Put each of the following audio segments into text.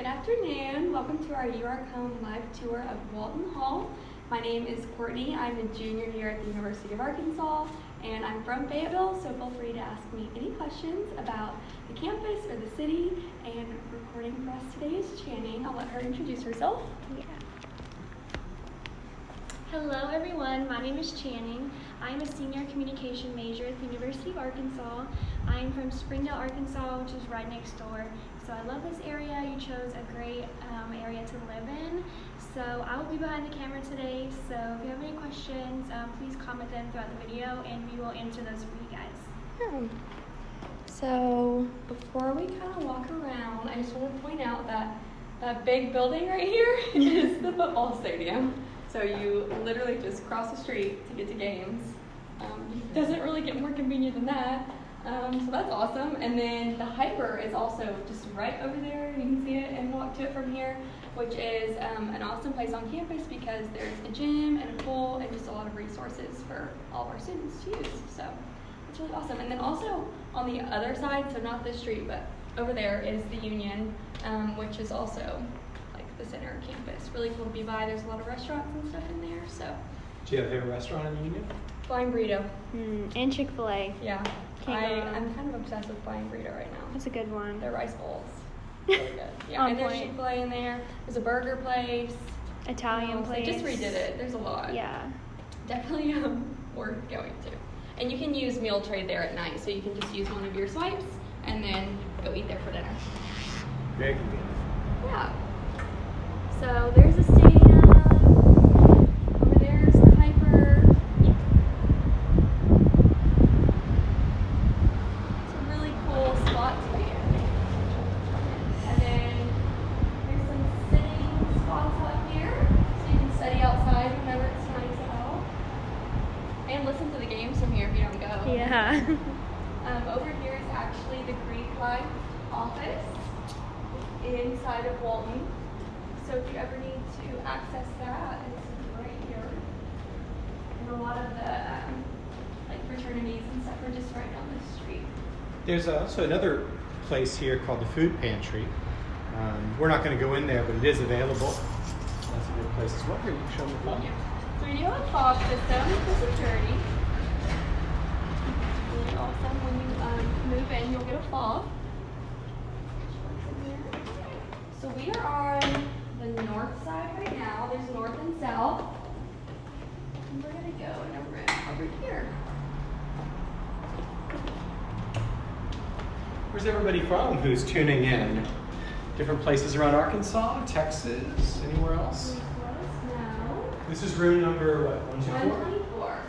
Good afternoon. Welcome to our You Are Home live tour of Walton Hall. My name is Courtney. I'm a junior here at the University of Arkansas, and I'm from Fayetteville, so feel free to ask me any questions about the campus or the city. And recording for us today is Channing. I'll let her introduce herself. Yeah. Hello, everyone. My name is Channing. I'm a senior communication major at the University of Arkansas. I'm from Springdale, Arkansas, which is right next door. So I love this area. You chose a great um, area to live in. So I will be behind the camera today. So if you have any questions, um, please comment them throughout the video, and we will answer those for you guys. Hmm. So before we kind of walk around, I just want to point out that that big building right here is the football stadium. So you literally just cross the street to get to games. Um, doesn't really get more convenient than that. Um, so that's awesome. And then the HPER is also just right over there. You can see it and walk to it from here, which is um, an awesome place on campus because there's a gym and a pool and just a lot of resources for all of our students to use. So it's really awesome. And then also on the other side, so not this street, but over there is the Union, um, which is also like the center of campus. Really cool to be by. There's a lot of restaurants and stuff in there. So Do you have a favorite restaurant in the Union? Flying Burrito. Mm, and Chick Fil A. Yeah. Can't I, go wrong. I'm kind of obsessed with Flying Burrito right now. That's a good one. Their rice bowls. Really good. Yeah, On and there's point. Chick fil A in there. There's a burger place. Italian Um, place. They just redid it. There's a lot. Yeah. Definitely um, worth going to. And you can use meal trade there at night, so you can just use one of your swipes and then go eat there for dinner. Very convenient. Yeah. So there's a stadium. Over there's the HPER. It's a really cool spot to be in. And then there's some sitting spots up here, so you can study outside whenever it's nice out. And listen to the games from here if you don't go. Yeah. Um, over here is actually the Greek Life office inside of Walton. So if you ever need to access that, it's right here. And a lot of the um, like fraternities and stuff are just right down the street. There's also another place here called the Food Pantry. Um, we're not going to go in there, but it is available. That's a good place as well. Here, you can show them the phone. So we do have a fob system for security. Awesome. When you um, move in, you'll get a fob. So we are on the north side right now. There's north and south. And we're gonna go in a room over here. Where's everybody from who's tuning in? Different places around Arkansas, Texas, anywhere else? Please let us know. This is room number what? One, two, four? 124.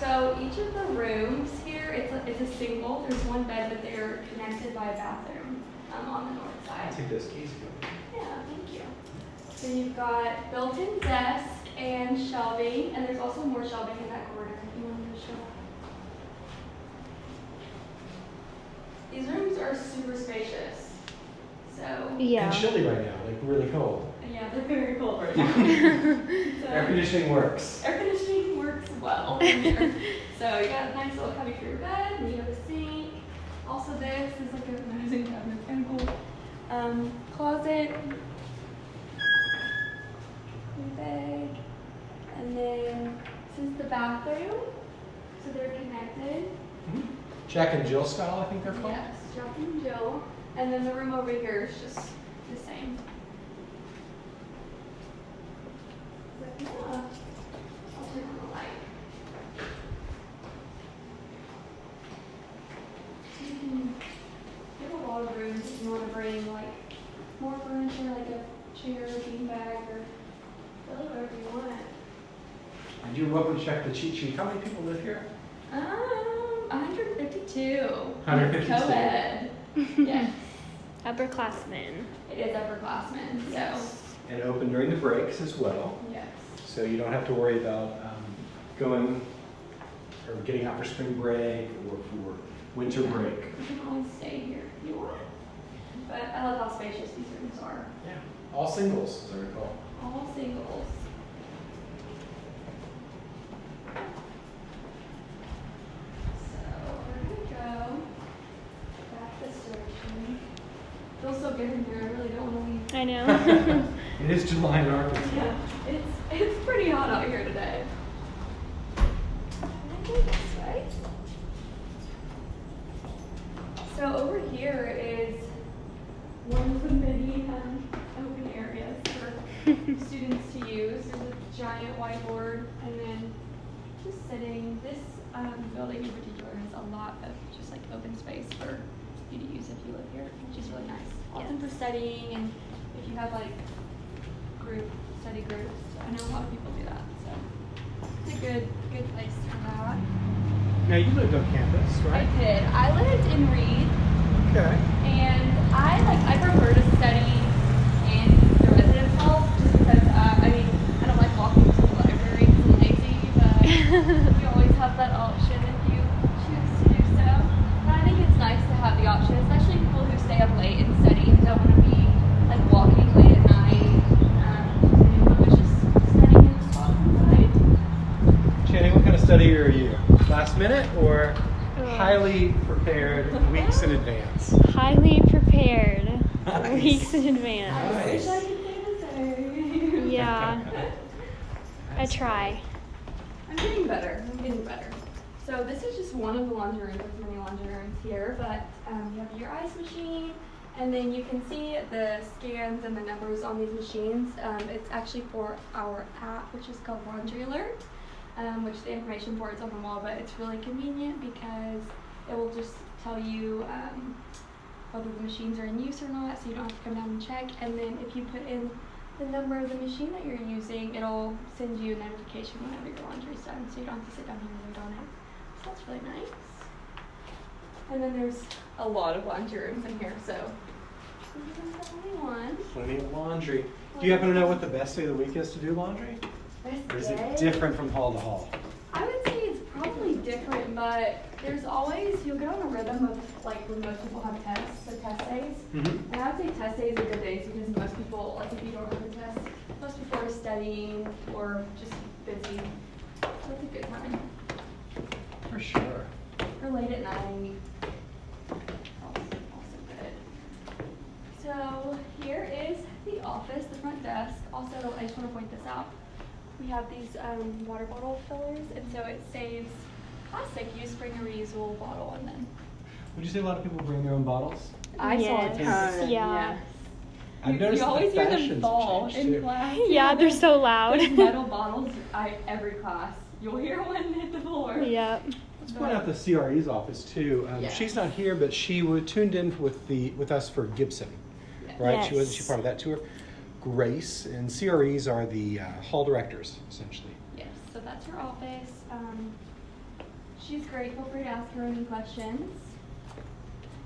So each of the rooms here, it's a, it's a single. There's one bed, but they're connected by a bathroom um, on the north side. I'll take those keys. Yeah, thank you. So you've got built-in desk and shelving, and there's also more shelving in that corner if you want to show. These rooms are super spacious. So Yeah. And chilly right now, like really cold. yeah, they're very cold right now. So- Air conditioning works. Air conditioning works well in here. so you got a nice little cubby for your bed, and you have a sink. Also this is like a medicine cabinet, of cool. Um, closet. Big. And then this is the bathroom. So they're connected. Mhm. Jack and Jill style, I think they're called. Yes, Jack and Jill. And then the room over here is just the same. But yeah, I'll turn on the light. So you can get a lot of rooms if you want to bring like more furniture, like a chair, bean bag, or really whatever you want. And you're welcome to check the cheat sheet. How many people live here? Um, 152. 152. Co-ed. yes. Upperclassmen. It is upperclassmen, so And open during the breaks as well. yes. So you don't have to worry about um, going or getting out for spring break or for winter break. You can always stay here if you want. But I love how spacious these rooms are. Yeah. All singles, as I recall. All singles. So we're gonna go back this direction. Feels so good in here. I really don't want to leave I know. It is July in Arkansas. Yeah, it's it's pretty hot out here today. Can I go this way? So over here is one of the many um, open areas for students to use. There's a giant whiteboard, and then just sitting. This um, building in particular has a lot of just like open space for you to use if you live here, which is really nice. Often for studying, and if you have like group study groups. I know a lot of people do that, so it's a good good place for that. Now you lived on campus, right? I did. I lived in Reid, Okay. and I like I prefer to study in the residence hall just because uh, I mean I don't like walking to the library 'cause I'm lazy, but you always have that option if you choose to do so. But I think it's nice to have the option, especially people who stay up late and study and don't want to be like walking late at night. Um, and just studying in the spot inside. Channing, what kind of study are you? Last minute or Oh. highly prepared weeks in advance? Highly prepared. Nice. Weeks in advance. I wish I could say the same. Yeah. I try. I'm getting better. I'm getting better. So this is just one of the laundry rooms. There's many laundry rooms here, but um, you have your ice machine, and then you can see the scans and the numbers on these machines. Um, it's actually for our app, which is called Laundry Alert, um, which the information for it's on the wall, but it's really convenient because it will just tell you um, whether the machines are in use or not, so you don't have to come down and check. And then if you put in the number of the machine that you're using, it'll send you a notification whenever your laundry's done, so you don't have to sit down here and wait on it. So that's really nice. And then there's a lot of laundry rooms in here, so this is the only one. Plenty of laundry. Do you happen to know what the best day of the week is to do laundry? Best Or is it different from hall to hall? I would say it's probably different, but there's always you'll get on a rhythm of like when most people have tests, so test days. Mm-hmm. And I would say test days are good days because most people, like if you don't have a test, most people are studying or just busy. So it's a good time. For sure. Or late at night. Also, also good. So here is the office, the front desk. Also, I just want to point this out. We have these um, water bottle fillers, and so it saves plastic. You just bring a reusable bottle and then. Would you say a lot of people bring their own bottles? I saw a Yes. ton. Yeah. I've You- noticed you that always the hear them fashion's fall in too. class. Yeah, they're so loud. Metal bottles, I every class, you'll hear one hit the floor. Yep. Let's point out the CRE's office too. Um, Yeah. She's not here, but she was tuned in with the with us for Gibson, Yes. right? She was Yes. she part of that tour. Grace and CREs are the uh, hall directors essentially. Yes, so that's her office. Um, she's great. Feel free to ask her any questions.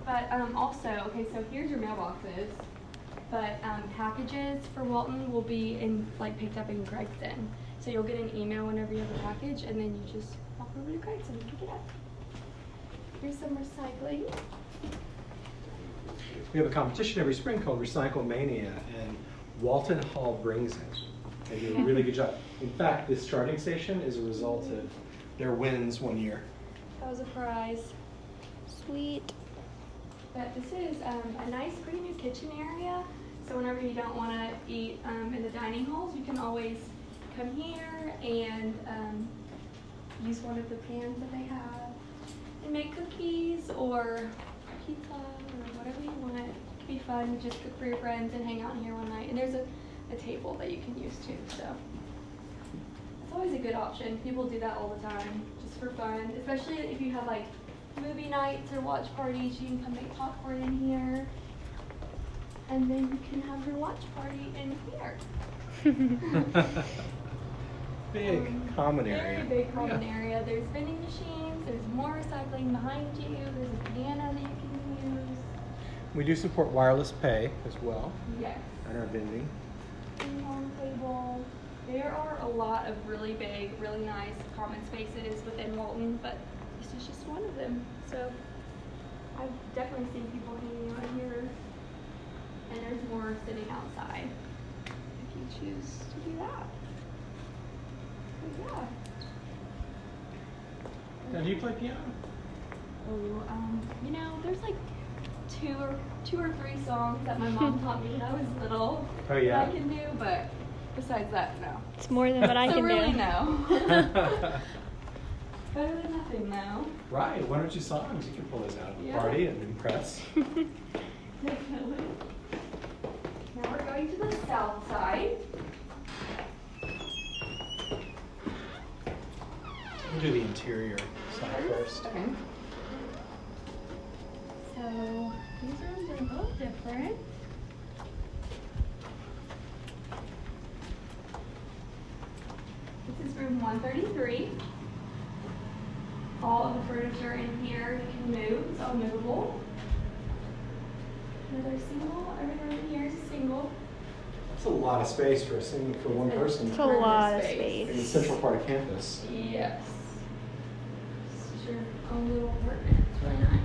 But um, also, okay, so here's your mailboxes. But um, packages for Walton will be in like picked up in Gregson. So you'll get an email whenever you have a package, and then you just walk over to Gregson and pick it up. Here's some recycling. We have a competition every spring called RecycleMania, and Walton Hall brings it. They do a really good job. In fact, this charging station is a result of their wins one year. That was a prize. Sweet. But this is um, a nice, pretty new kitchen area. So whenever you don't want to eat um, in the dining halls, you can always come here and um, use one of the pans that they have and make cookies or pizza or whatever you want. It could be fun. Just cook for your friends and hang out in here one night. And there's a, a table that you can use too. So it's always a good option. People do that all the time, just for fun. Especially if you have like movie nights or watch parties, you can come make popcorn in here. And then you can have your watch party in here. Big Um, common Very area. big common Yeah. area. There's vending machines, there's more recycling behind you, there's a piano that you can use. We do support wireless pay as well Yes. on our vending. Ping pong table. There are a lot of really big, really nice common spaces within Walton, but this is just one of them. So I've definitely seen people hanging out here, and there's more sitting outside if you choose to do that. So yeah. Now, do you play piano? Oh, um, you know, there's like two or two or three songs that my mom taught me when I was little. Oh, yeah? That I can do, but besides that, no. It's more than what I so can really, do. no. Better than nothing, though. right, one or two songs, you can pull those out of the Yeah. party and impress. Definitely. Now we're going to the south side. We'll do the interior side first. Okay. So these rooms are both different. This is room 133. All of the furniture in here you can move, it's all movable. Another single, every room in here is a single. It's a lot of space for a single, for one person It's a lot of Space. in the space. central part of campus. Yes. This is your own little apartment. It's really nice.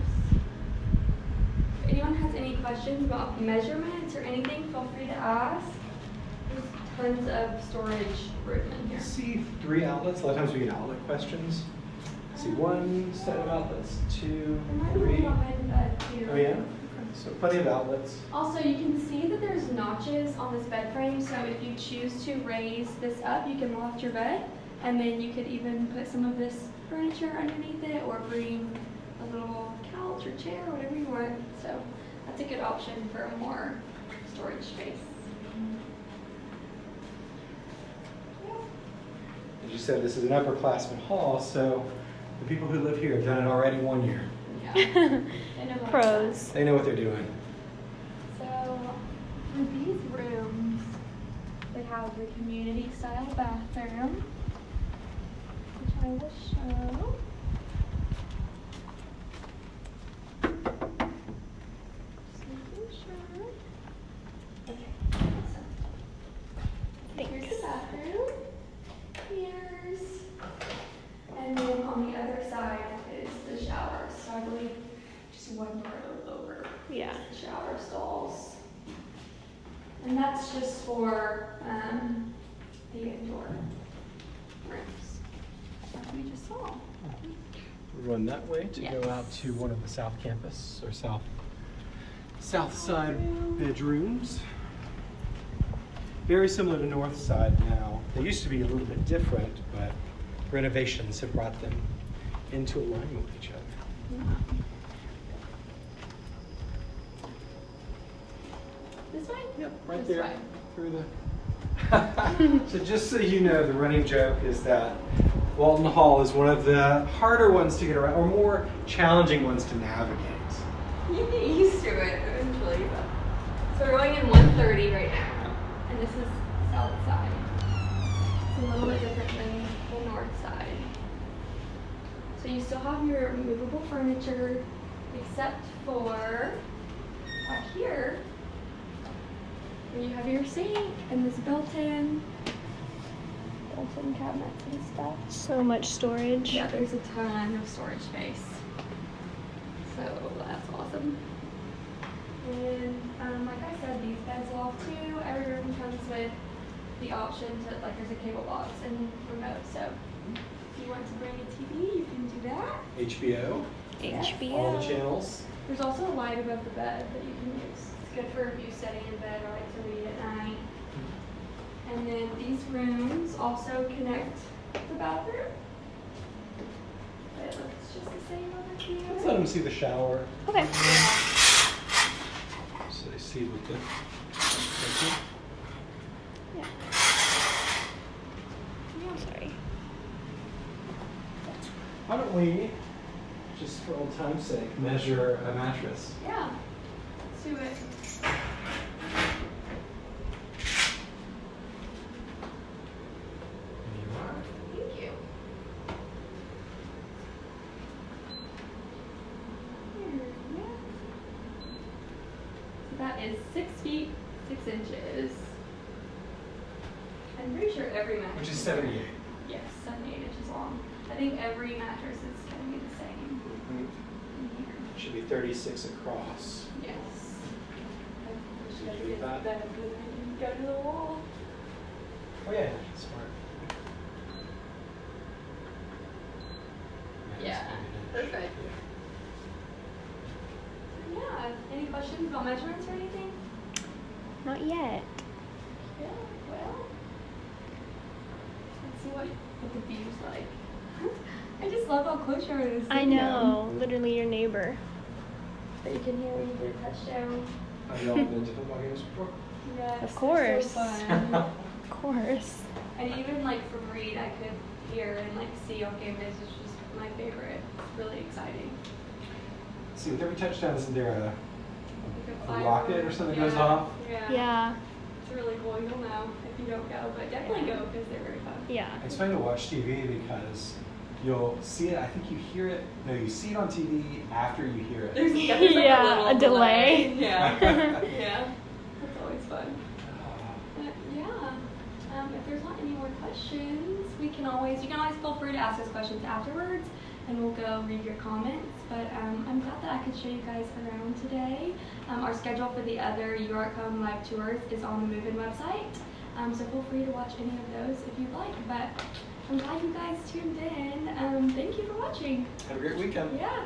If anyone has any questions about measurements or anything, feel free to ask. Tons of storage room in here. See three outlets, a lot of times we get outlet questions. See one set of outlets, two, There might be three. one behind the bed here. Oh yeah? So plenty of outlets. Also, you can see that there's notches on this bed frame, so if you choose to raise this up, you can loft your bed, and then you could even put some of this furniture underneath it, or bring a little couch or chair, or whatever you want. So that's a good option for more storage space. As you said, this is an upperclassman hall, so the people who live here have done it already one year. Yeah. I Pros. They know what they're doing. So for these rooms, they have the community style bathroom, which I will show. Just making sure. Okay, awesome. Here's the bathroom. Here's, and then on the other side is the shower. So I believe just one door over Yeah. shower stalls. And that's just for um, the indoor rooms, like we just saw. Run that way to go out to one of the south campus or south south side bedrooms. Very similar to north side now. They used to be a little bit different, but renovations have brought them into alignment with each other. This way? Yep, right This there way. through the. so just so you know, the running joke is that Walton Hall is one of the harder ones to get around, or more challenging ones to navigate. You get used to it eventually. But. So we're going in 130 right now, and this is south side. It's a little bit different than the north side. So you still have your movable furniture, except for back here, where you have your sink and this built-in, built-in cabinets and stuff. So much storage. Yeah, there's a ton of storage space. So that's awesome. And um, like I said, these beds loft too. Every room comes with the option to like there's a cable box and remote. So if you want to bring a TV, you can do that. HBO, HBO. all the channels. There's also a light above the bed that you can use. It's good for if you study in bed or like to read at night. And then these rooms also connect the bathroom. But it looks just the same over here. Let's let them see the shower, Okay. so they see what the. Yeah. Sorry. Why don't we, just for old time's sake, measure a mattress? Yeah, let's do it. You are. Thank you. Here, yeah. So that is six feet, six inches. I'm pretty sure every mattress. Which is 78. Yes, 78 inches long. I think every mattress is going to be the same in here. Should be 36 across. Yes. Should wish I we that? get the bed and go to the wall. Oh yeah, smart. Yeah, it's maybe an inch. perfect. Yeah, any questions about measurements or anything? Not yet. Yeah, well. Let's see what, what the view's like. I just love how close you are to the I stadium. know, literally your neighbor. But you can hear when you get a touchdown. Have y'all been to football games before? Yes, Of course. So fun. Of course. and even like from Reid, I could hear and like see on game days. It's just my favorite. It's really exciting. See, with every touchdown, isn't there a, Like a rocket or something goes off? Yeah. Yeah. It's really cool. You'll know if you don't go, but definitely go because they're very fun. Yeah. It's fun to watch TV because you'll see it, I think you hear it, no, you see it on TV after you hear it. There's, yeah, there's like Yeah, a, little a delay. Yeah. yeah. That's always fun. But yeah, um, if there's not any more questions, we can always, you can always feel free to ask us questions afterwards and we'll go read your comments. But um, I'm glad that I could show you guys around today. Um, our schedule for the other You Are Home live tours is on the Move-In website. Um, so feel free to watch any of those if you'd like. But I'm glad you guys tuned in. Um, thank you for watching. Have a great weekend. Yeah.